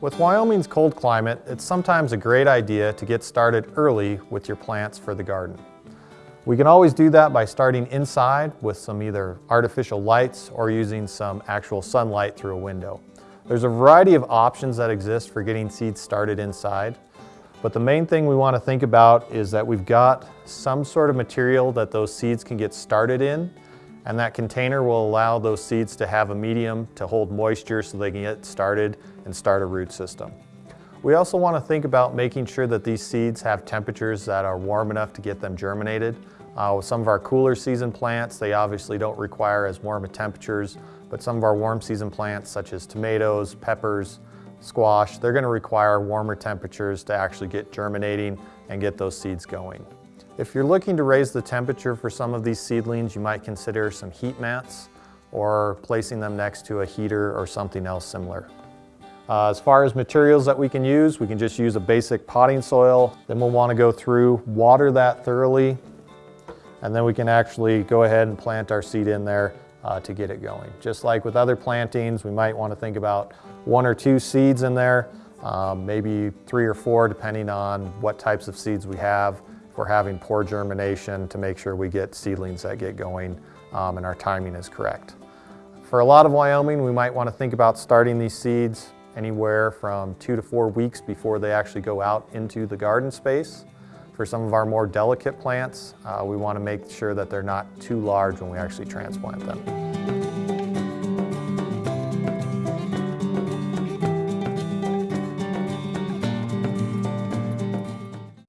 With Wyoming's cold climate, it's sometimes a great idea to get started early with your plants for the garden. We can always do that by starting inside with some either artificial lights or using some actual sunlight through a window. There's a variety of options that exist for getting seeds started inside, but the main thing we want to think about is that we've got some sort of material that those seeds can get started in, and that container will allow those seeds to have a medium to hold moisture so they can get started and start a root system. We also want to think about making sure that these seeds have temperatures that are warm enough to get them germinated. Uh, with some of our cooler season plants, they obviously don't require as warm of temperatures, but some of our warm season plants such as tomatoes, peppers, squash, they're going to require warmer temperatures to actually get germinating and get those seeds going. If you're looking to raise the temperature for some of these seedlings, you might consider some heat mats or placing them next to a heater or something else similar. Uh, as far as materials that we can use, we can just use a basic potting soil. Then we'll want to go through, water that thoroughly, and then we can actually go ahead and plant our seed in there uh, to get it going. Just like with other plantings, we might want to think about one or two seeds in there, um, maybe three or four depending on what types of seeds we have. We're having poor germination to make sure we get seedlings that get going um, and our timing is correct. For a lot of Wyoming, we might want to think about starting these seeds anywhere from two to four weeks before they actually go out into the garden space. For some of our more delicate plants, uh, we want to make sure that they're not too large when we actually transplant them.